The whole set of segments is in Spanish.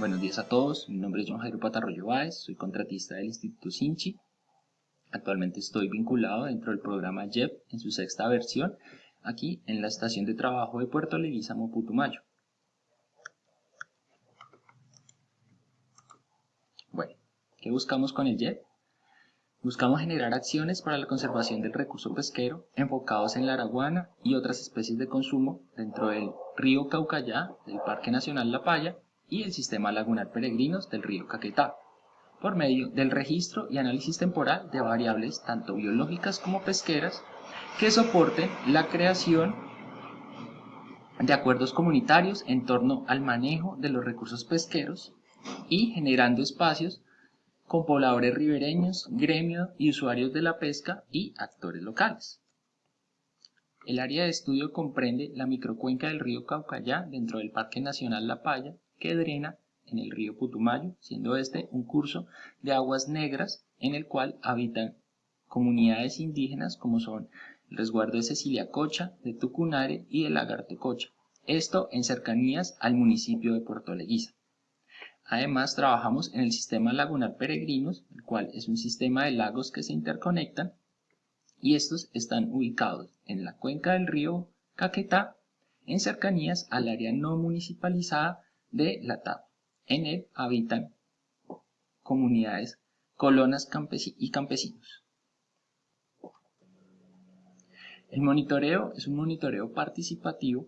Buenos días a todos, mi nombre es John Jairo Patarroyo Báez, soy contratista del Instituto Sinchi. Actualmente estoy vinculado dentro del programa JEP en su sexta versión, aquí en la estación de trabajo de Puerto Leguízamo, Putumayo. Bueno, ¿qué buscamos con el JEP? Buscamos generar acciones para la conservación del recurso pesquero enfocados en la araguana y otras especies de consumo dentro del río Caucayá, del Parque Nacional La Paya y el Sistema Lagunar Peregrinos del río Caquetá, por medio del registro y análisis temporal de variables tanto biológicas como pesqueras que soporten la creación de acuerdos comunitarios en torno al manejo de los recursos pesqueros y generando espacios con pobladores ribereños, gremios y usuarios de la pesca y actores locales. El área de estudio comprende la microcuenca del río Caucayá dentro del Parque Nacional La Paya, que drena en el río Putumayo, siendo este un curso de aguas negras en el cual habitan comunidades indígenas como son el resguardo de Cecilia Cocha, de Tucunare y de Lagarto Cocha, esto en cercanías al municipio de Puerto Leguiza. Además, trabajamos en el sistema lagunar Peregrinos, el cual es un sistema de lagos que se interconectan y estos están ubicados en la cuenca del río Caquetá, en cercanías al área no municipalizada de la TAP. En él habitan comunidades, colonas y campesinos. El monitoreo es un monitoreo participativo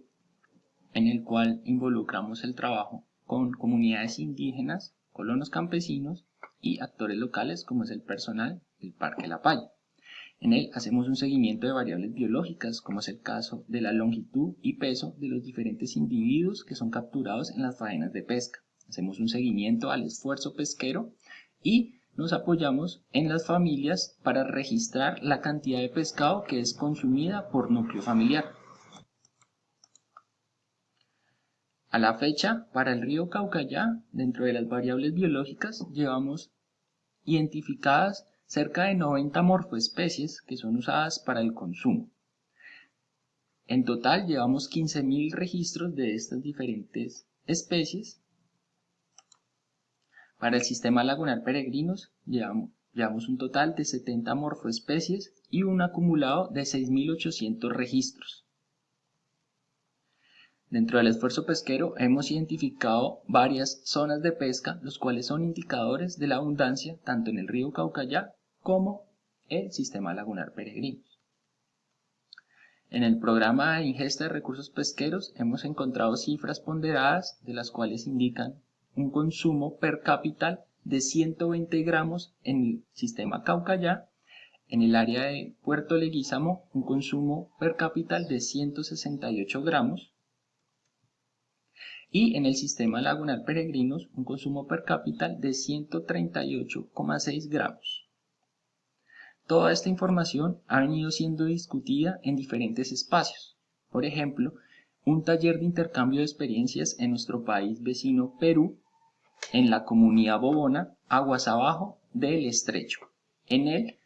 en el cual involucramos el trabajo con comunidades indígenas, colonos campesinos y actores locales como es el personal del Parque La Palla. En él hacemos un seguimiento de variables biológicas, como es el caso de la longitud y peso de los diferentes individuos que son capturados en las faenas de pesca. Hacemos un seguimiento al esfuerzo pesquero y nos apoyamos en las familias para registrar la cantidad de pescado que es consumida por núcleo familiar. A la fecha, para el río Caucayá, dentro de las variables biológicas, llevamos identificadas cerca de 90 morfoespecies que son usadas para el consumo. En total llevamos 15.000 registros de estas diferentes especies. Para el sistema lagunar peregrinos llevamos, un total de 70 morfoespecies y un acumulado de 6.800 registros. Dentro del esfuerzo pesquero hemos identificado varias zonas de pesca, los cuales son indicadores de la abundancia tanto en el río Caucayá como el sistema lagunar peregrinos. En el programa de ingesta de recursos pesqueros hemos encontrado cifras ponderadas de las cuales indican un consumo per cápita de 120 gramos en el sistema Caucayá, en el área de Puerto Leguízamo un consumo per cápita de 168 gramos y en el sistema lagunar peregrinos un consumo per cápita de 138,6 gramos. Toda esta información ha venido siendo discutida en diferentes espacios. Por ejemplo, un taller de intercambio de experiencias en nuestro país vecino Perú, en la comunidad Bobona, aguas abajo del estrecho. En él,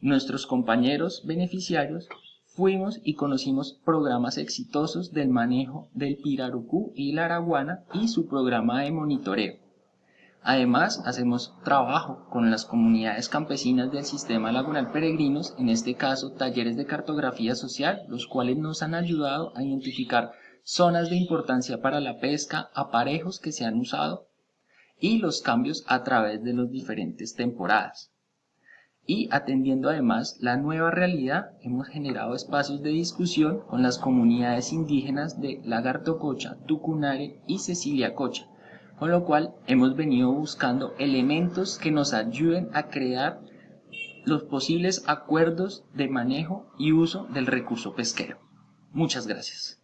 nuestros compañeros beneficiarios fuimos y conocimos programas exitosos del manejo del pirarucú y la araguana y su programa de monitoreo. Además, hacemos trabajo con las comunidades campesinas del sistema lagunal peregrinos, en este caso talleres de cartografía social, los cuales nos han ayudado a identificar zonas de importancia para la pesca, aparejos que se han usado y los cambios a través de las diferentes temporadas. Y atendiendo además la nueva realidad, hemos generado espacios de discusión con las comunidades indígenas de Lagarto Cocha, Tucunare y Cecilia Cocha, con lo cual hemos venido buscando elementos que nos ayuden a crear los posibles acuerdos de manejo y uso del recurso pesquero. Muchas gracias.